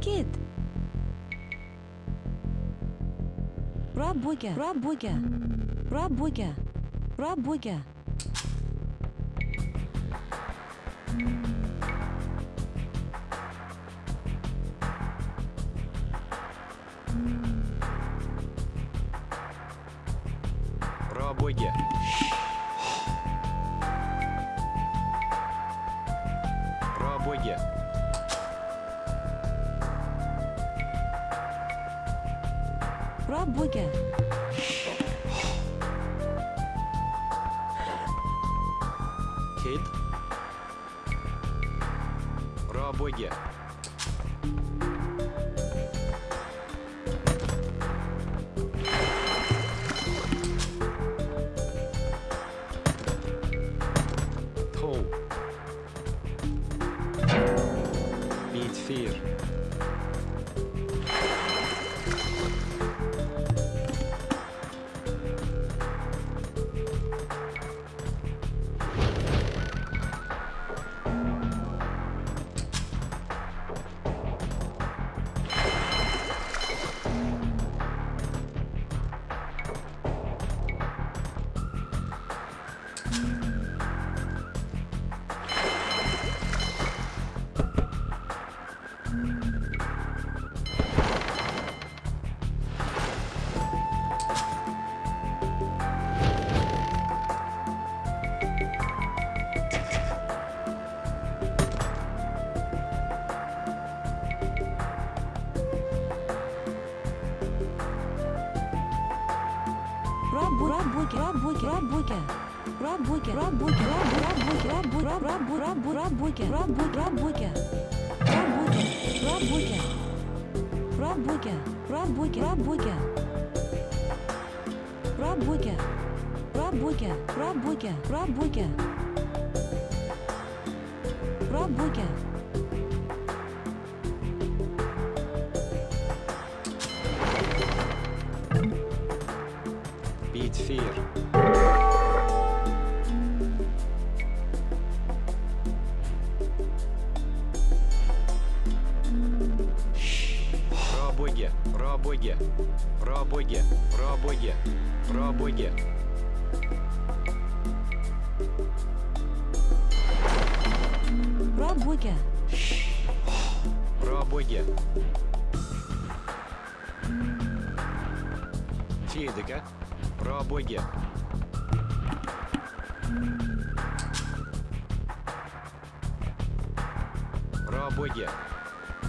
Kid. Rabuga. Rabuga. Rabuga. Rabuga. Rabuga. Пробоге, пробоге, пробоге, пробоге, пробоге. Пробоге. Пробоге. Фейдека, пробоге. Пробоге.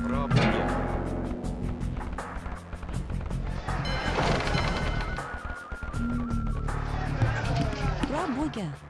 Пробоге. regard.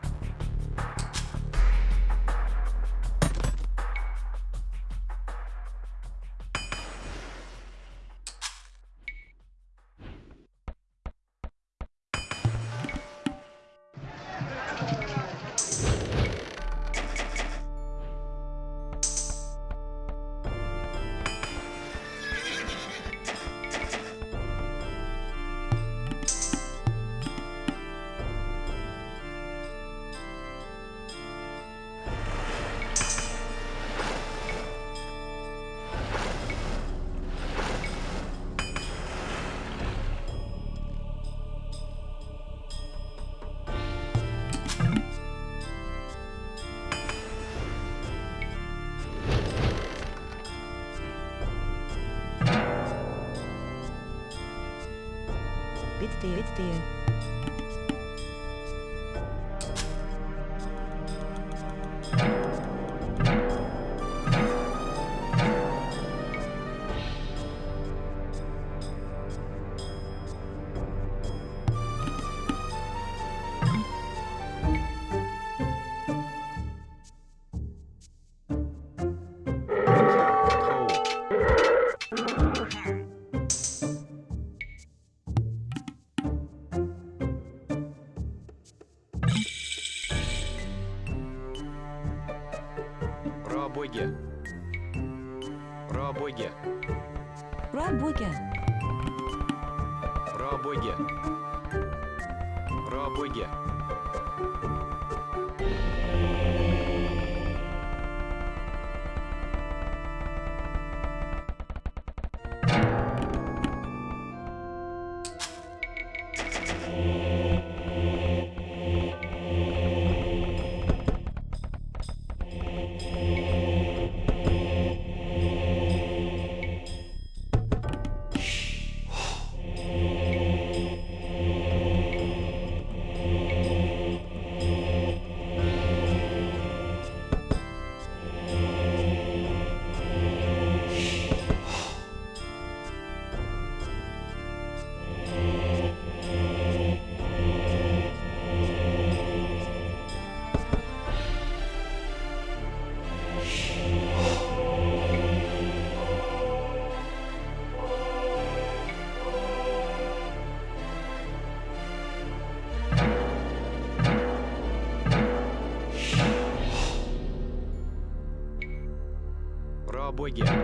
again.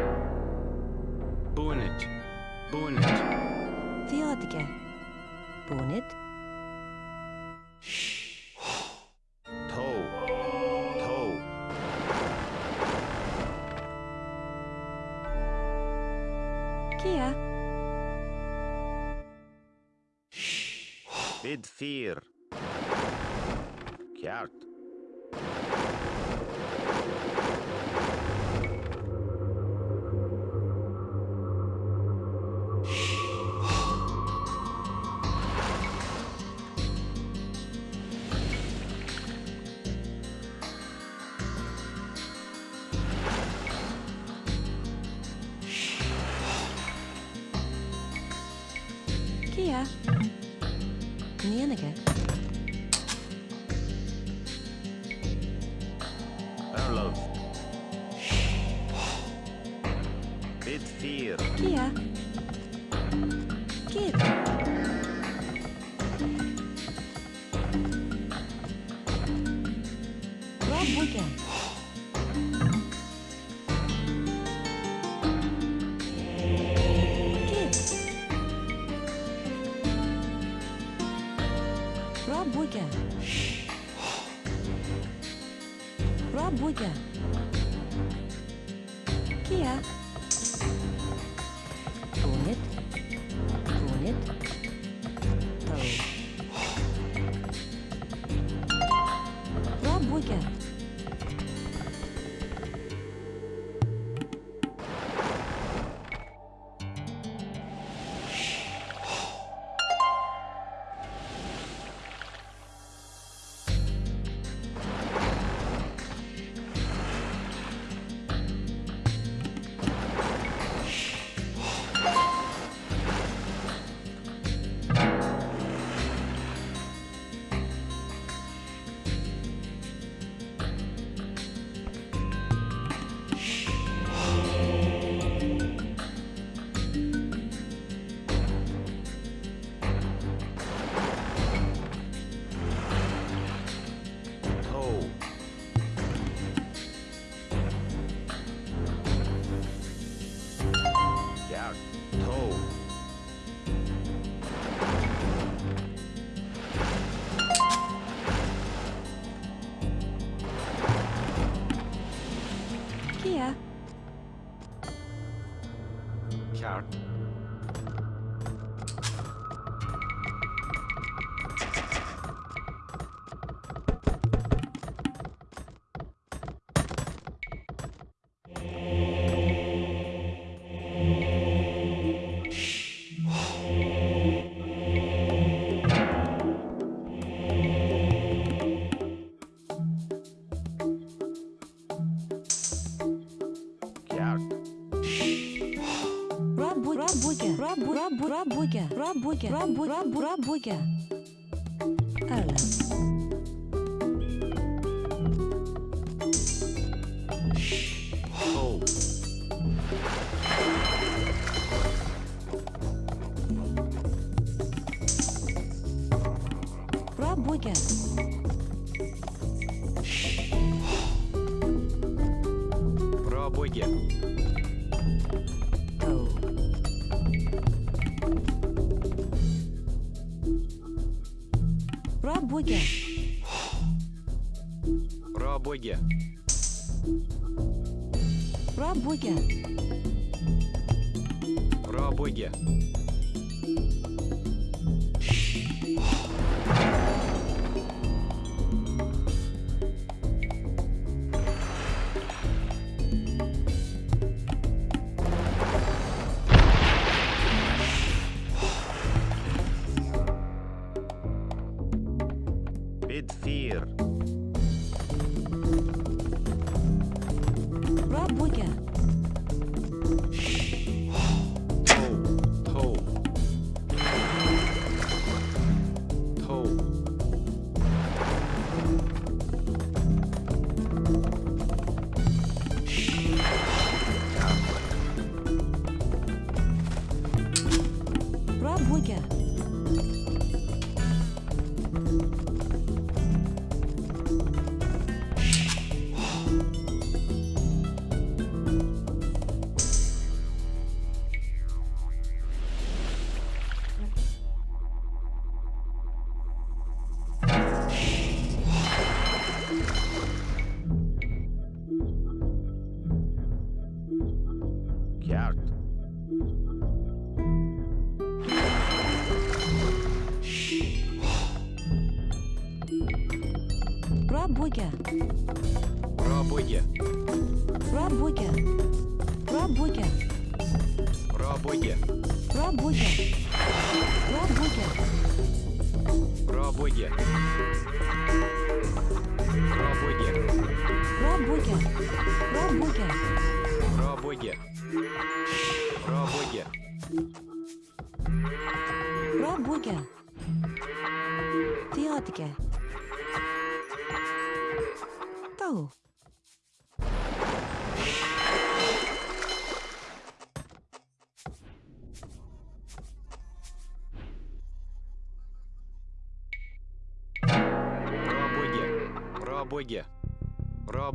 Bonnet. it. The odd again. it. Shh. Toe. Toe. Kia. Shh. Bid fear. Rabuga, Rabuga, Rabuga, Rabuga.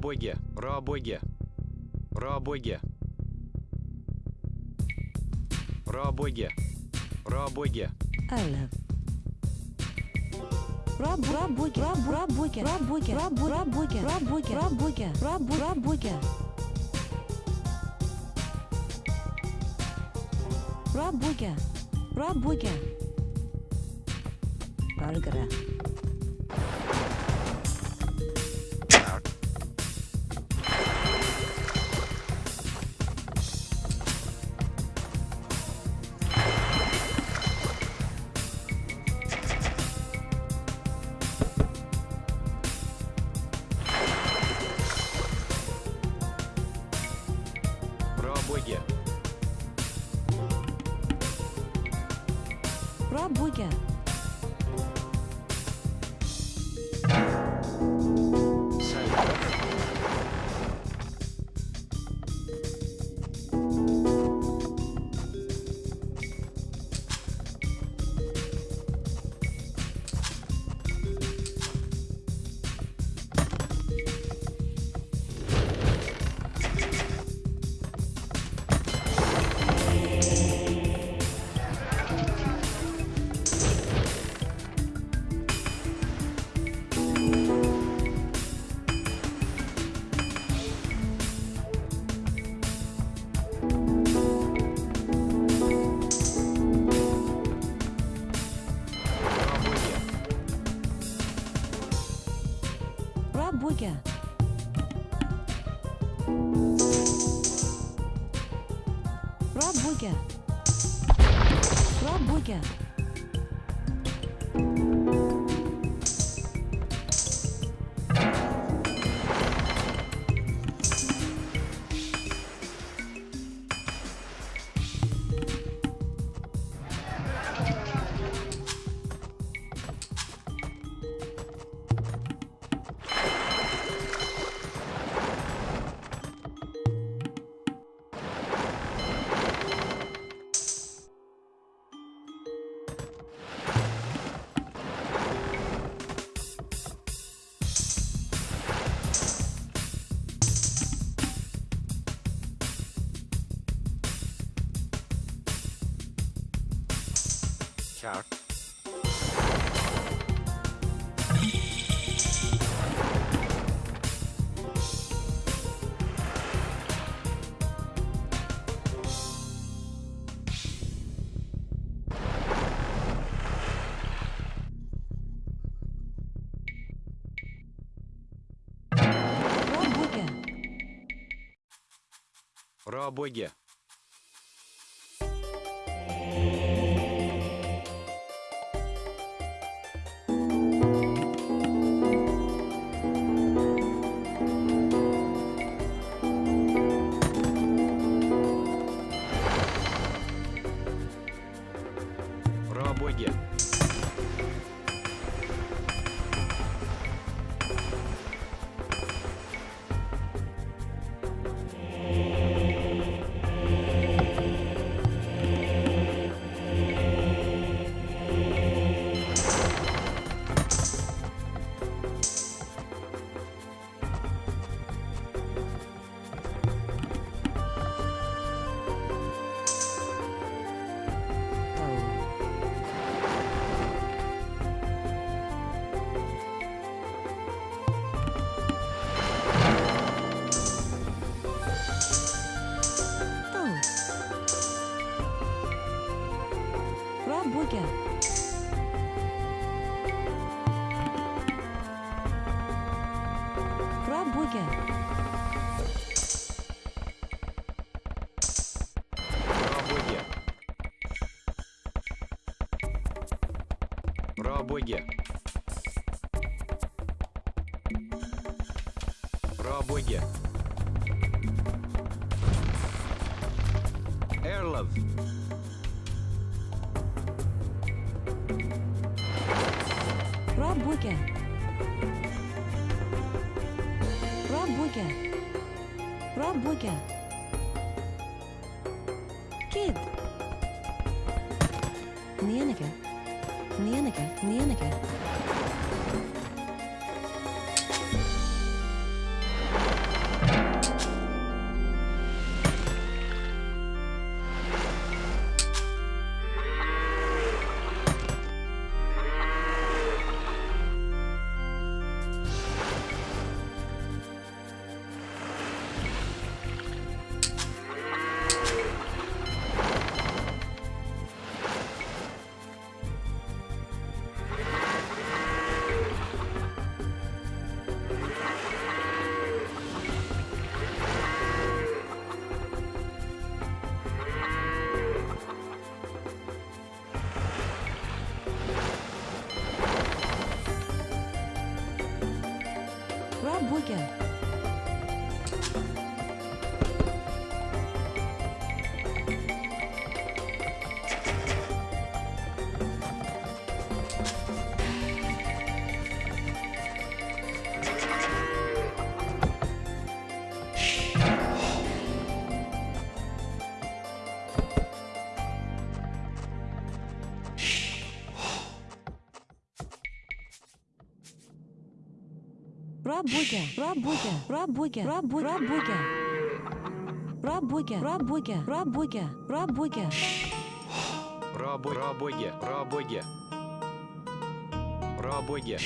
Рабоге, рабоге, рабоге, рабоге, рабоге. Алла. Раб, рабоге, раб, рабоге, рабоге, раб, рабоге, рабоге, рабоге, раб, рабоге. Рабоге, рабоге. Аргара. Про о Боге. боги. Пробоги. Эрлов. Пробоги. Пробоги. Пробоги. Рабуге, рабуге, рабуге, рабуге, рабуге. Рабуге, рабуге, рабуге, рабуге. Рабуге, рабуге, рабуге. Рабуге.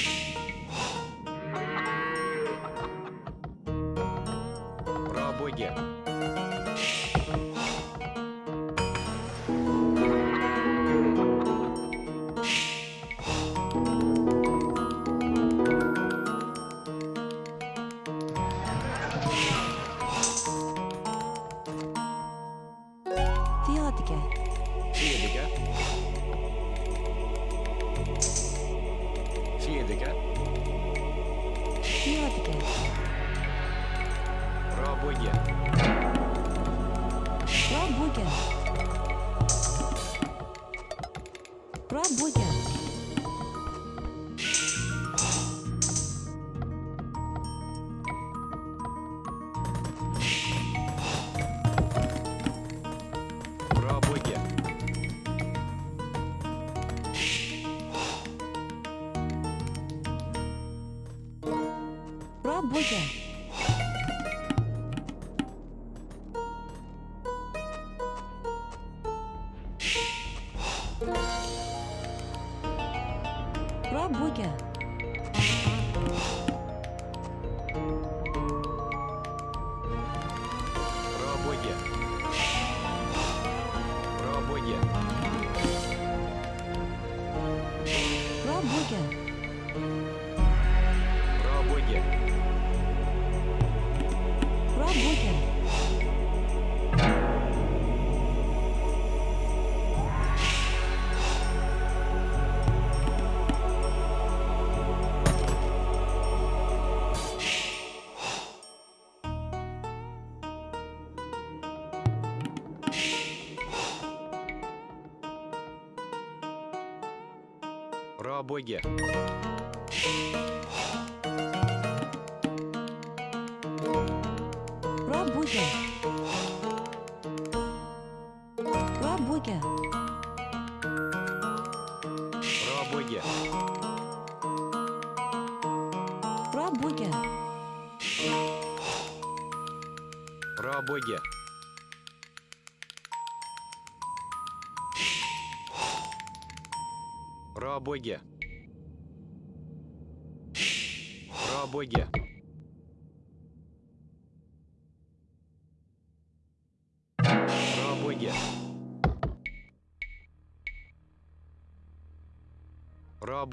боги.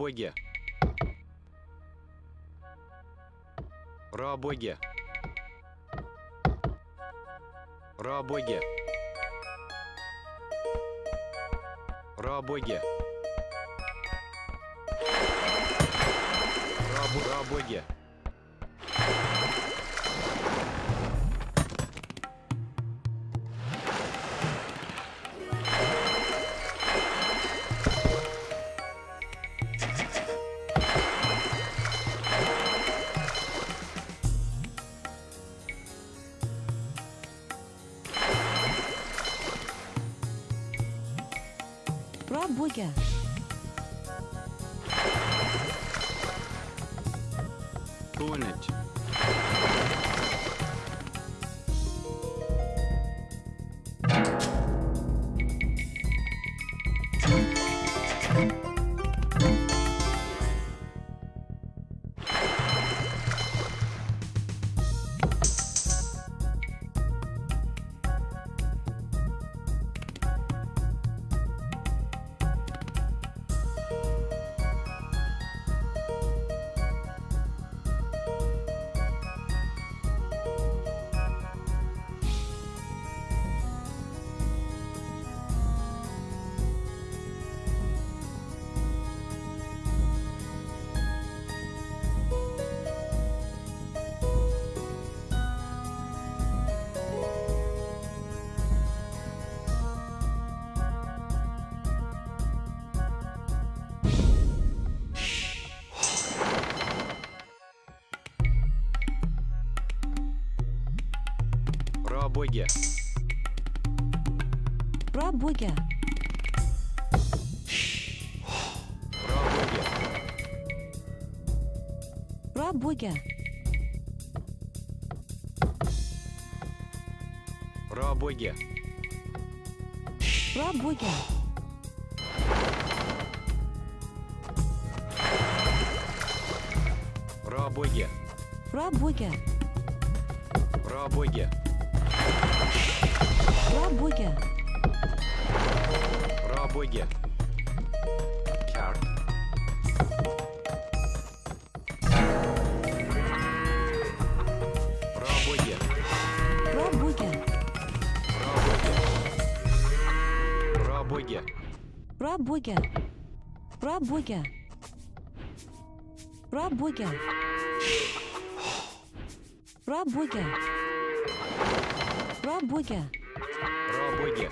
Робоге. Робоге. Робоге. Робоге. Рабу Робоге. Пробуга. Робоге. Пробуга. Робоге. Пробуга. Робоге. Пробуга. Робоге. Пробуга. Робоге. Карт. Робоге. Пробуга. Робоге. Робоге. Пробуга. Пробуга. Пробуга. Пробуга. Робоге. Пробуга.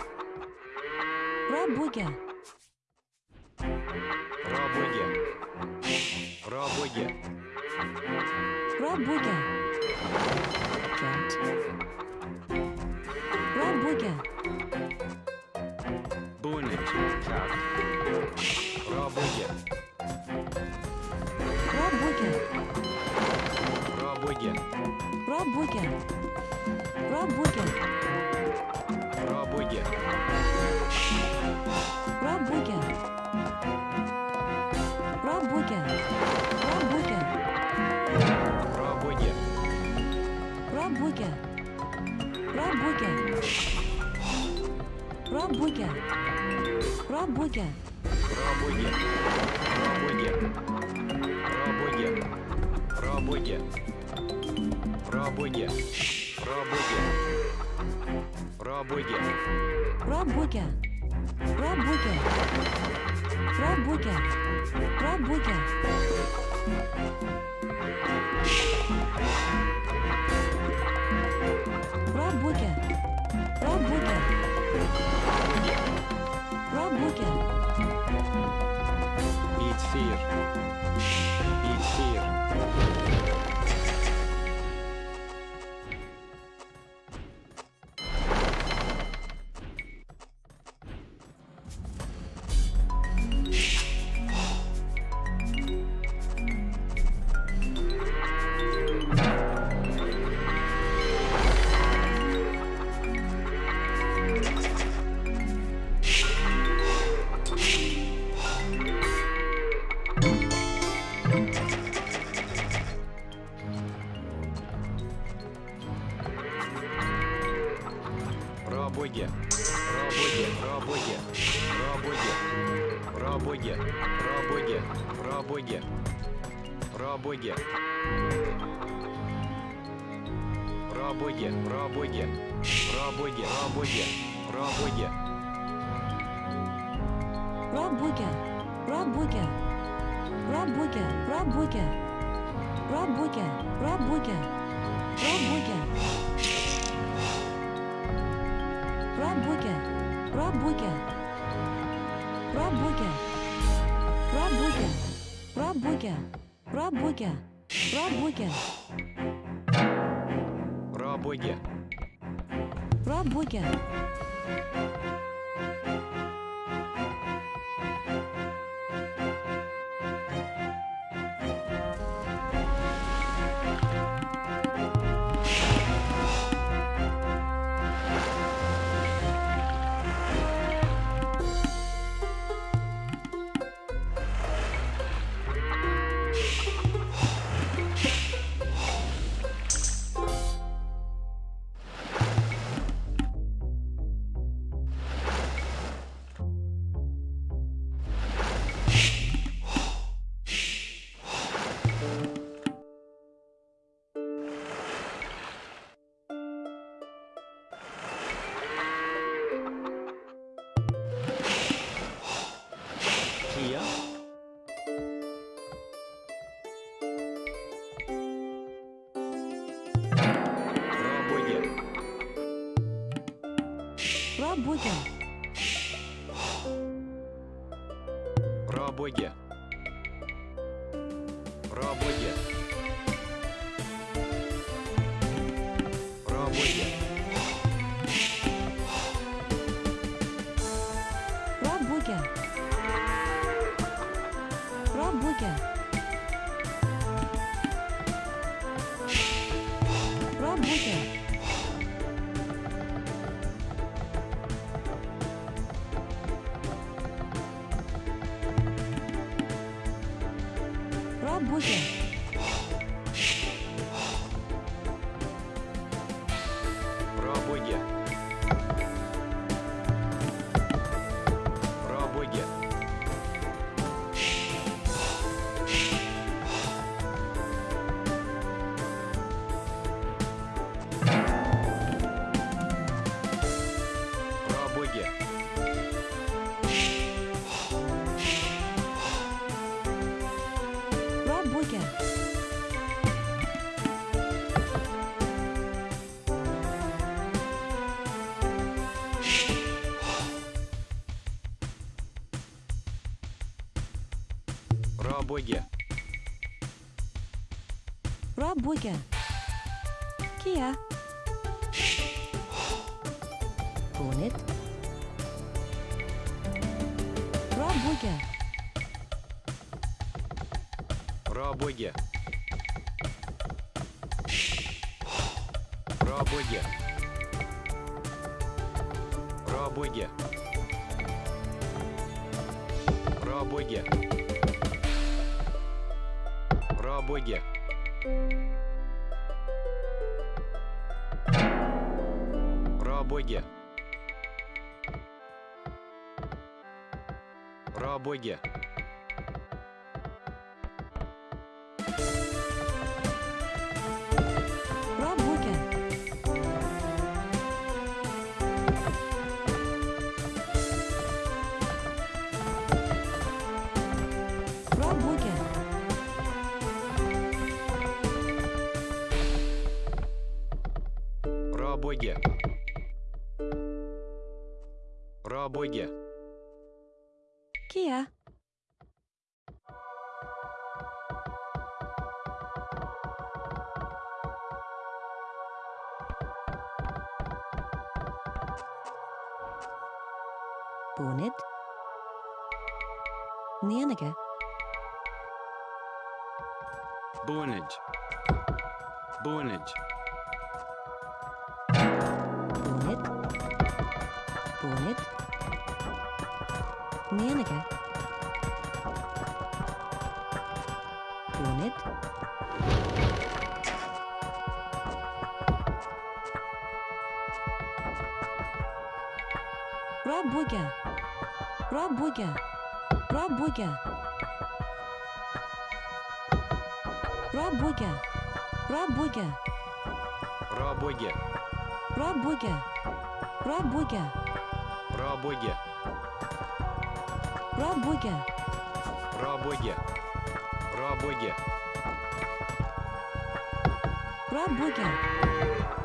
Робоге. Робоге. Робоге. Пробуга. Пробуга. Пробуга. Пробуга. Пробуга. Пробуга. Пробуга. Эфир. Эфир. Работе. Работе. о Боге. Пробуге. Пробуге. Пробуге. Пробуге. Пробуге. Пробуге. Пробуге. Пробуге. Пробуге. Пробуге. Пробуге. Пробуге.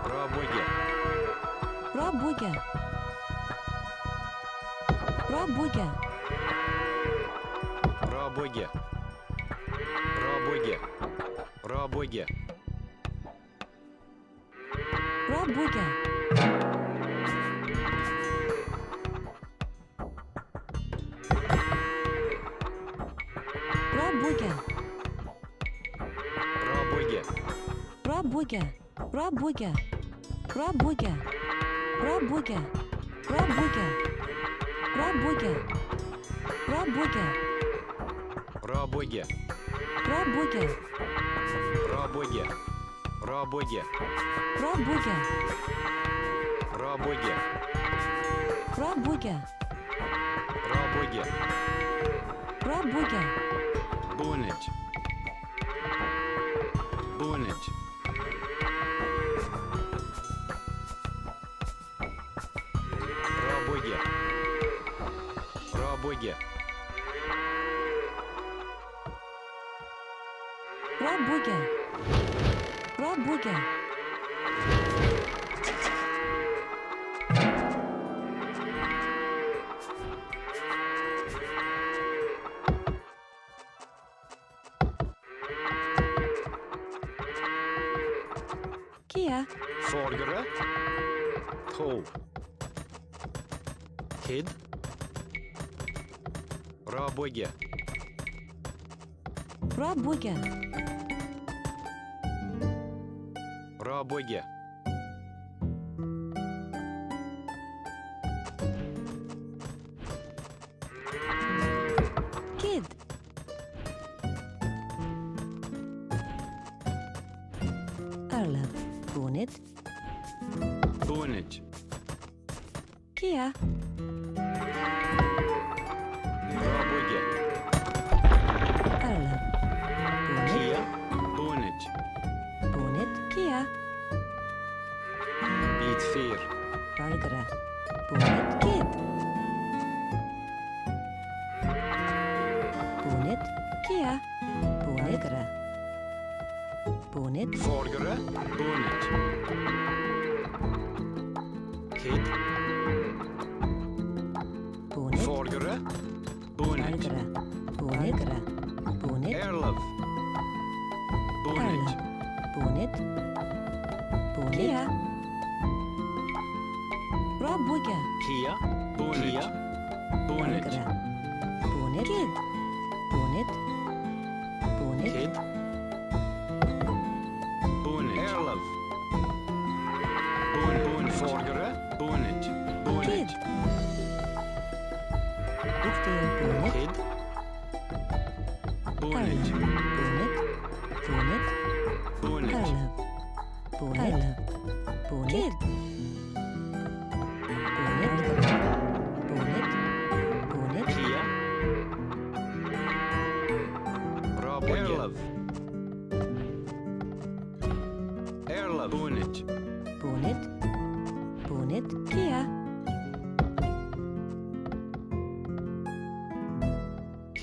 Пробуге. Пробуге. Работя. Работя. Работя. Работя. Рабоге. Работя. Работя. Рабоге. Работя. Рабоге. Рабоге. Работя. Рабоге. Работя. Работя. Рабоге. Рабоге. Рабоге. Работя. Работя. Рабоге. Работя. Работя. Работя. Работя. Работя. Работя. Работя. Рабоге. Работя. Рабоге. Рабоге. Работя. Рабоге. Работя. Рабоге. Работя. Бунить. Бунить. Рабоге. Работя. Работя. Kia. Forgere. To. Kid. Рабоге. Работя. Рабоге.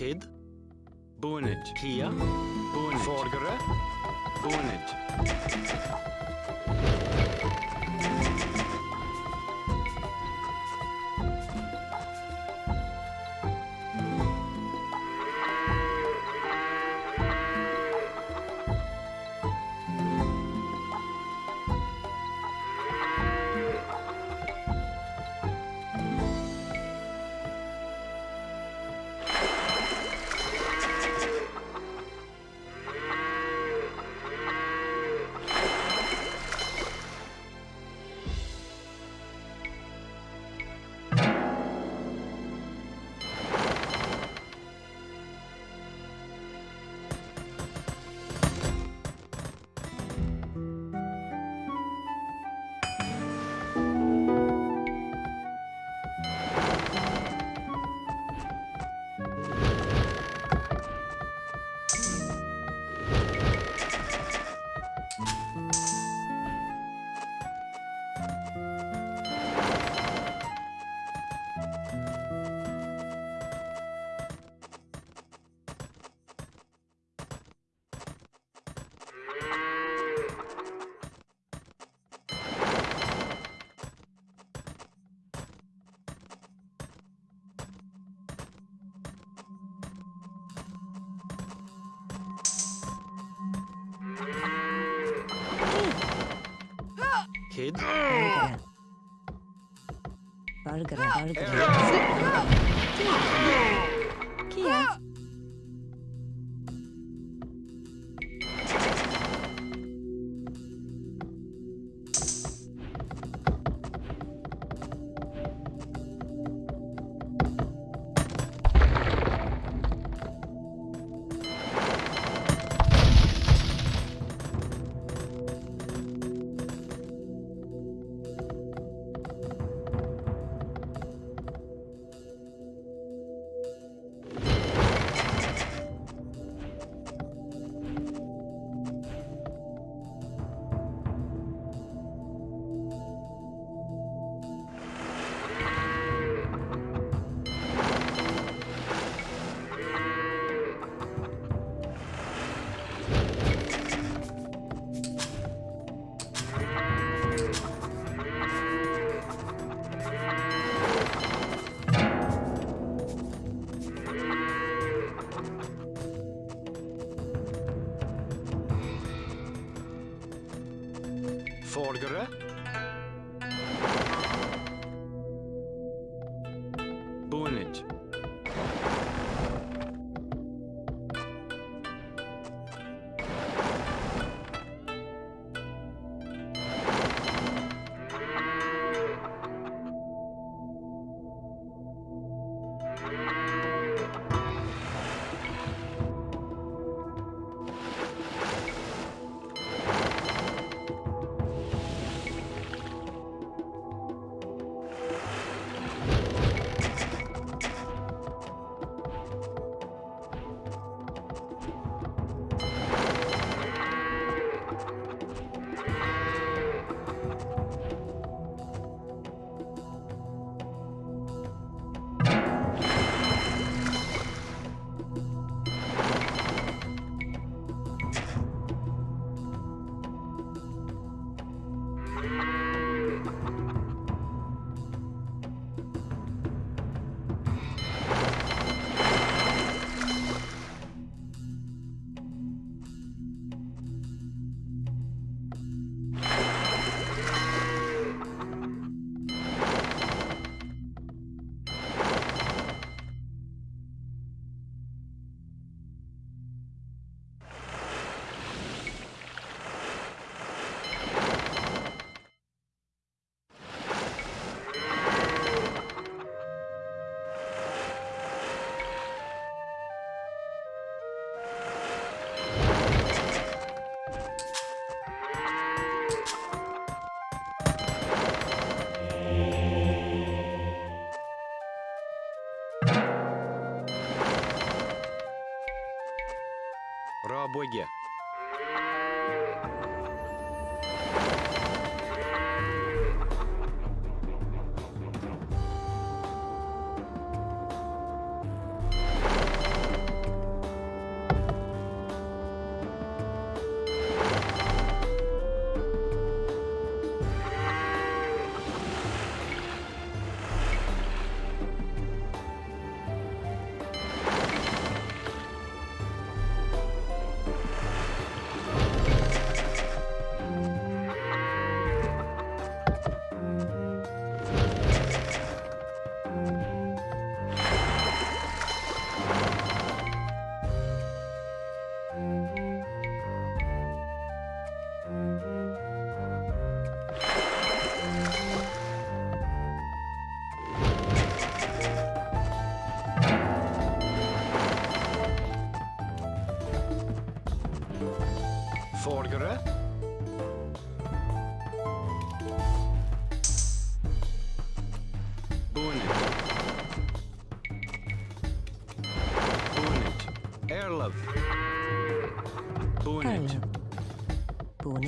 Kid. Bунить. Kia. Bунить. Forgere. Bунить. あると思います。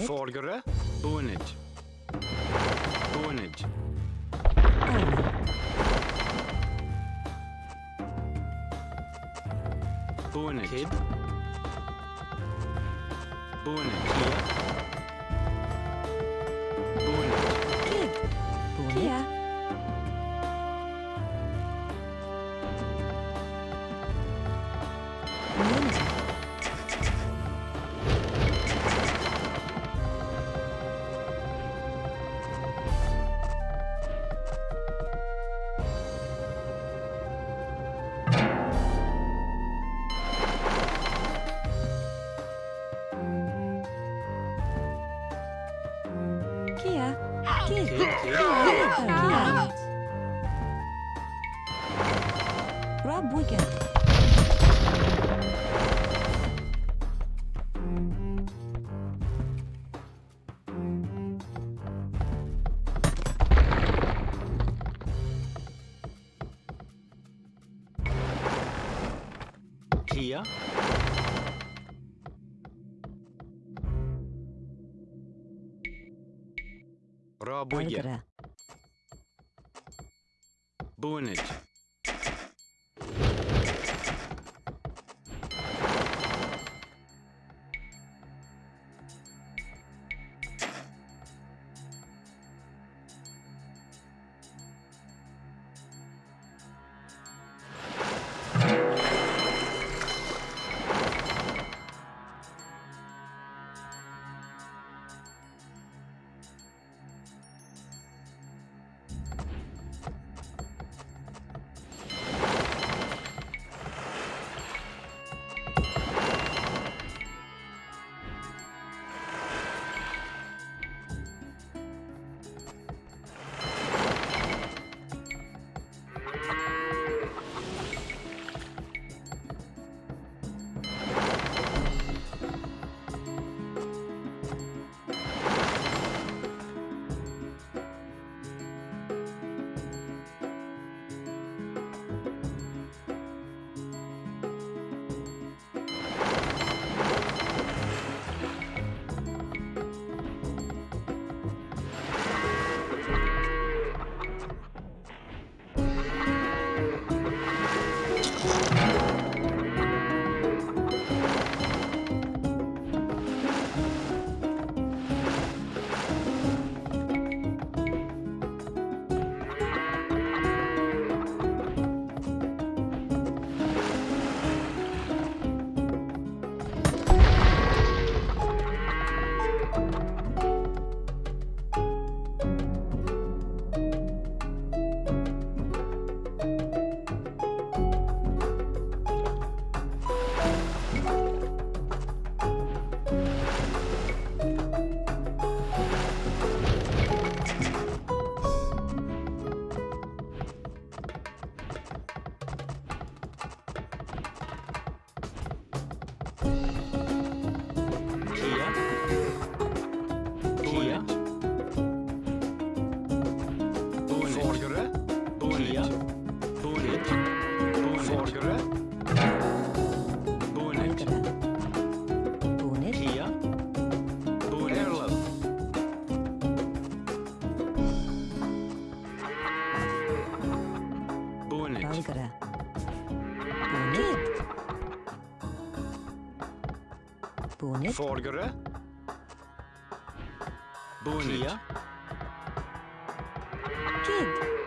Foregår det? Нет? Форгера. Буния. Кид.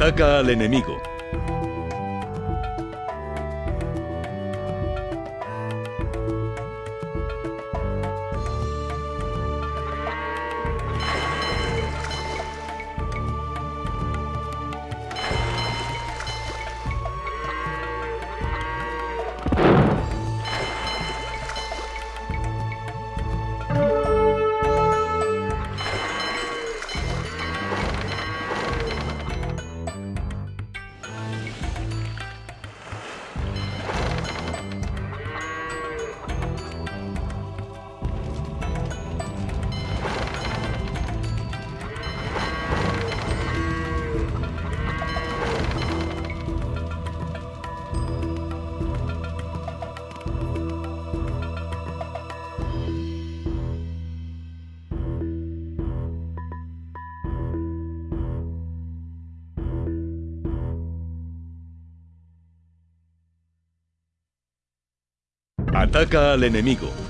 Ataca al enemigo. Ataca al enemigo.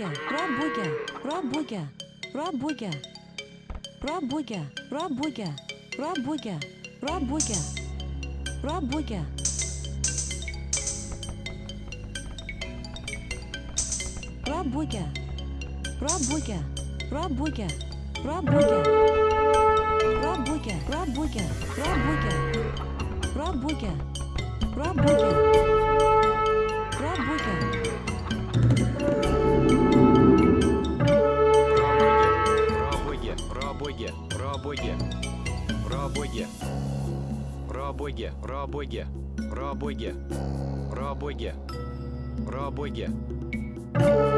Пробугер. Пробугер. Пробугер. Пробугер. Пробугер. Пробугер. Пробугер. Пробугер. Пробугер. Пробугер. Пробугер. Пробугер. Пробугер. Пробугер. Пробугер. Пробугер. Пробугер. Пробугер. боге. Про боге. Про боге.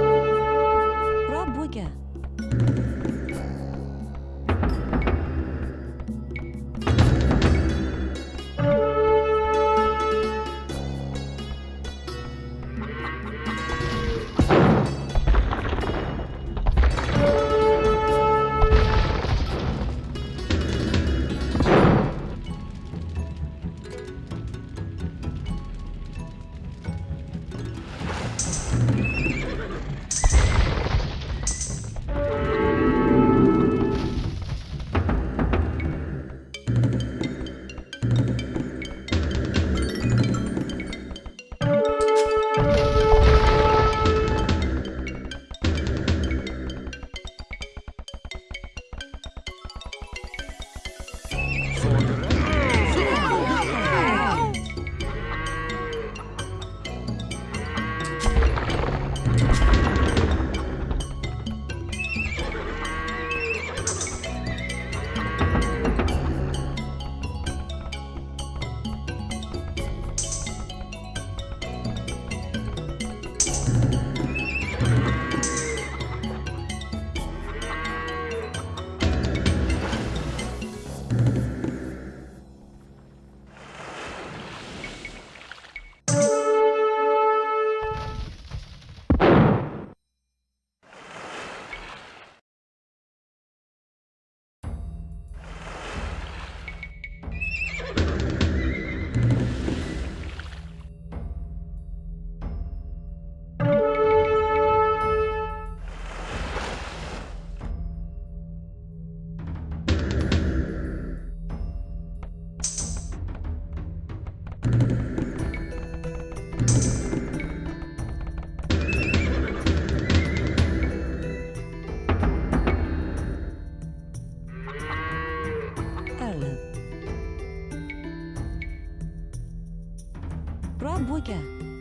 tuproq bo'lgan.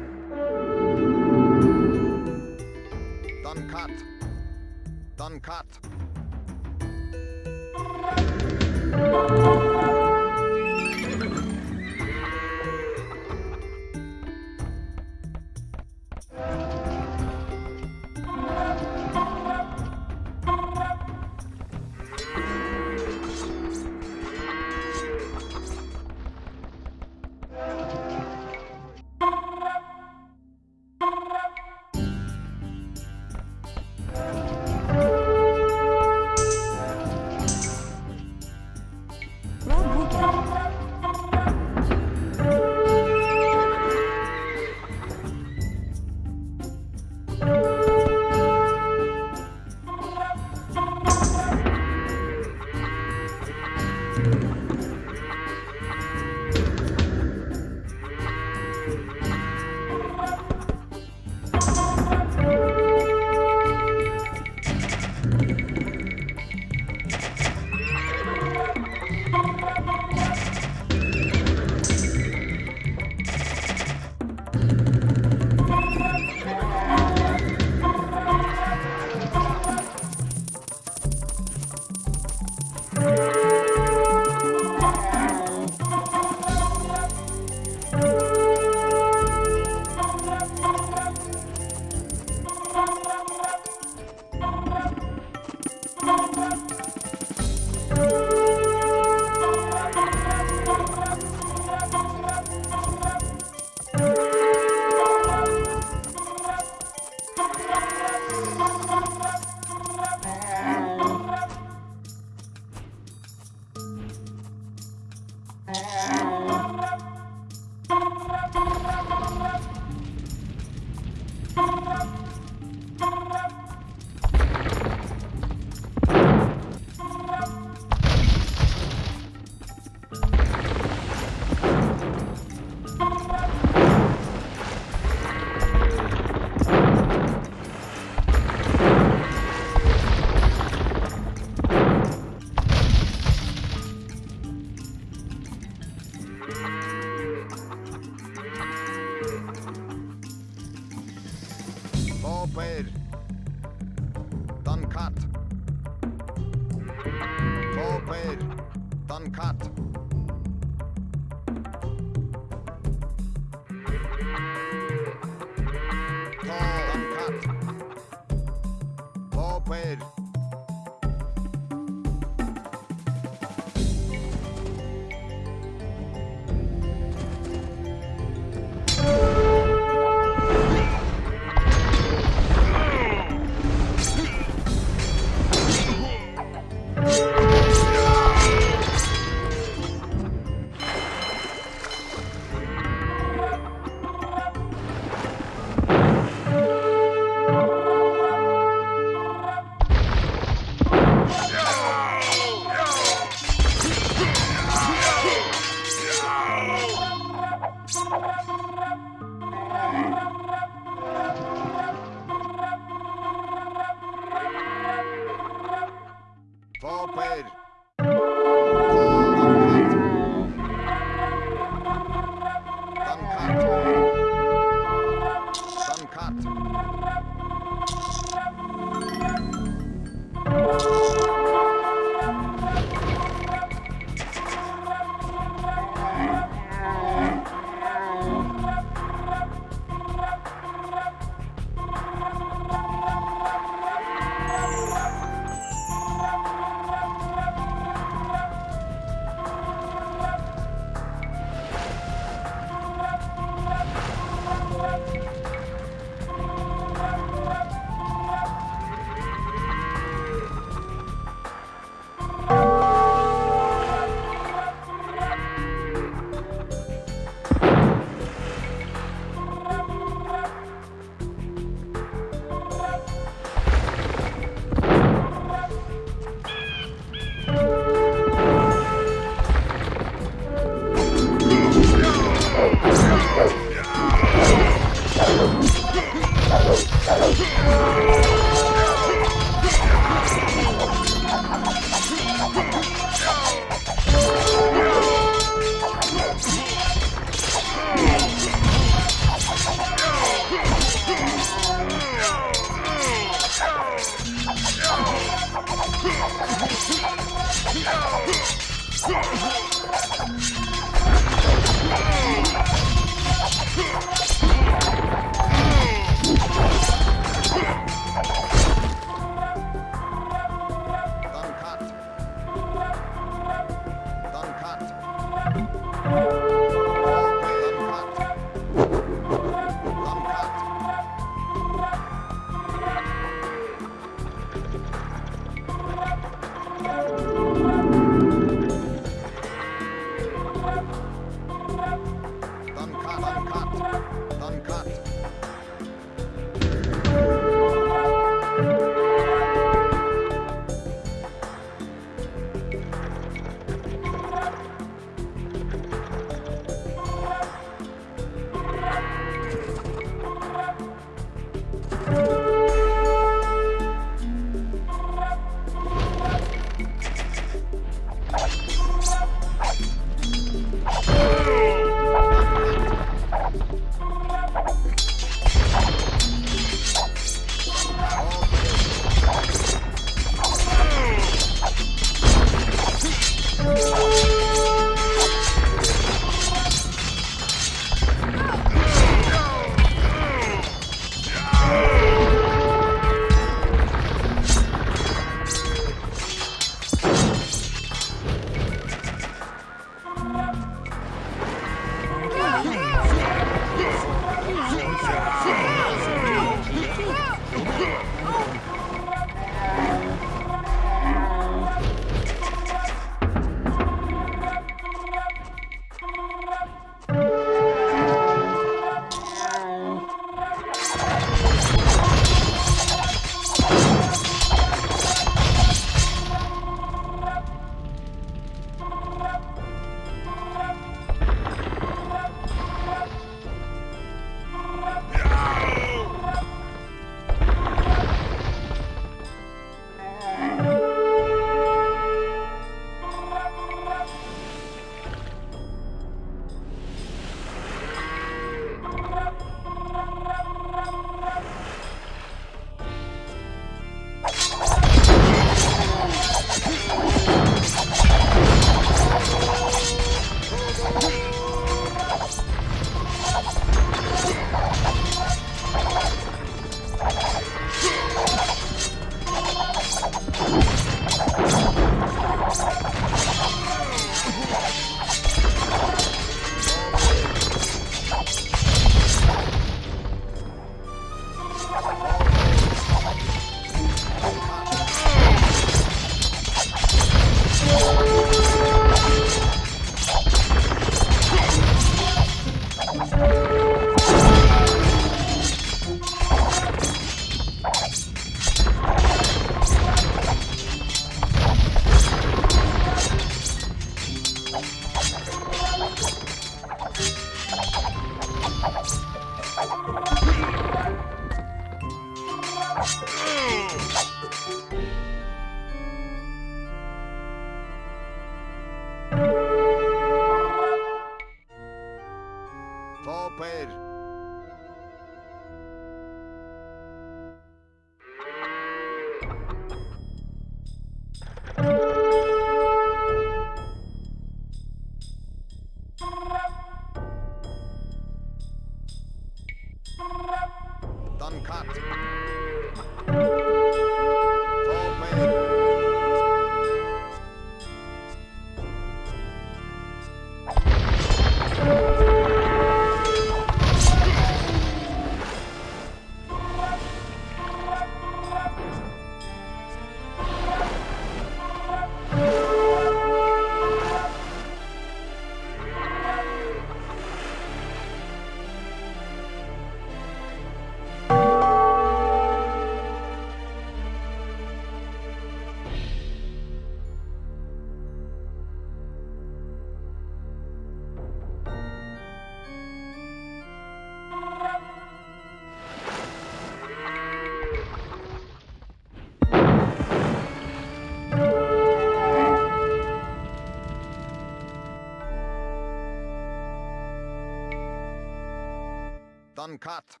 uncut.